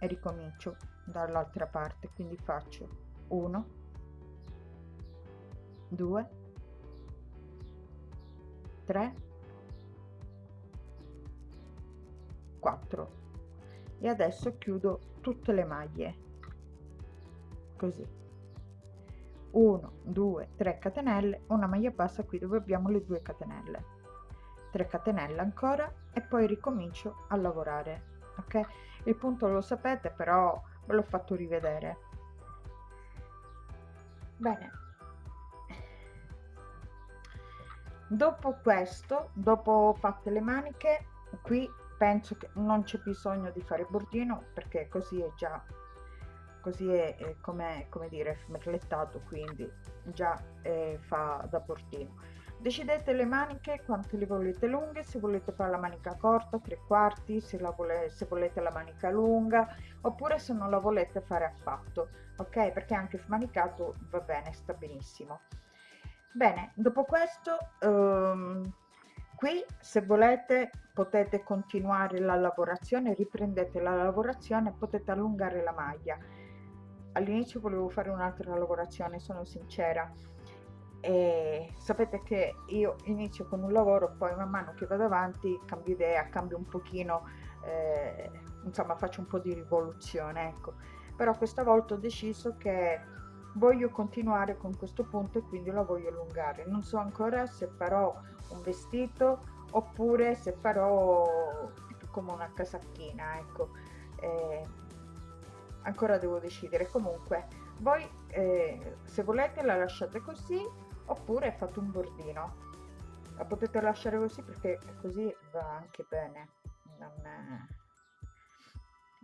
e ricomincio dall'altra parte. Quindi faccio 1 2 3 4 e adesso chiudo tutte le maglie così 1 2 3 catenelle una maglia bassa qui dove abbiamo le due catenelle. 3 catenelle ancora e poi ricomincio a lavorare ok? Il punto lo sapete però ve l'ho fatto rivedere. Bene. Dopo questo dopo fatte le maniche qui penso che non c'è bisogno di fare bordino perché così è già così è, è come, come dire merlettato quindi già eh, fa da bordino decidete le maniche quante le volete lunghe se volete fare la manica corta tre quarti se, la vole, se volete la manica lunga oppure se non la volete fare affatto ok? Perché anche manicato va bene sta benissimo. Bene dopo questo um, qui se volete potete continuare la lavorazione riprendete la lavorazione potete allungare la maglia all'inizio volevo fare un'altra lavorazione sono sincera. E sapete che io inizio con un lavoro poi man mano che vado avanti cambio idea cambio un pochino eh, insomma faccio un po di rivoluzione ecco. Però questa volta ho deciso che voglio continuare con questo punto e quindi la voglio allungare. Non so ancora se farò un vestito oppure se farò come una casacchina ecco. Eh, ancora devo decidere. Comunque voi eh, se volete la lasciate così oppure fate un bordino. La potete lasciare così perché così va anche bene. Non è,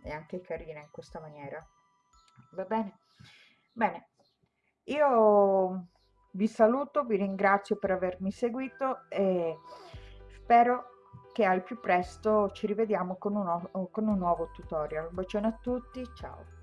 è anche carina in questa maniera. Va bene? Bene. Io vi saluto vi ringrazio per avermi seguito e spero che al più presto ci rivediamo con un, con un nuovo tutorial. Un bacione a tutti ciao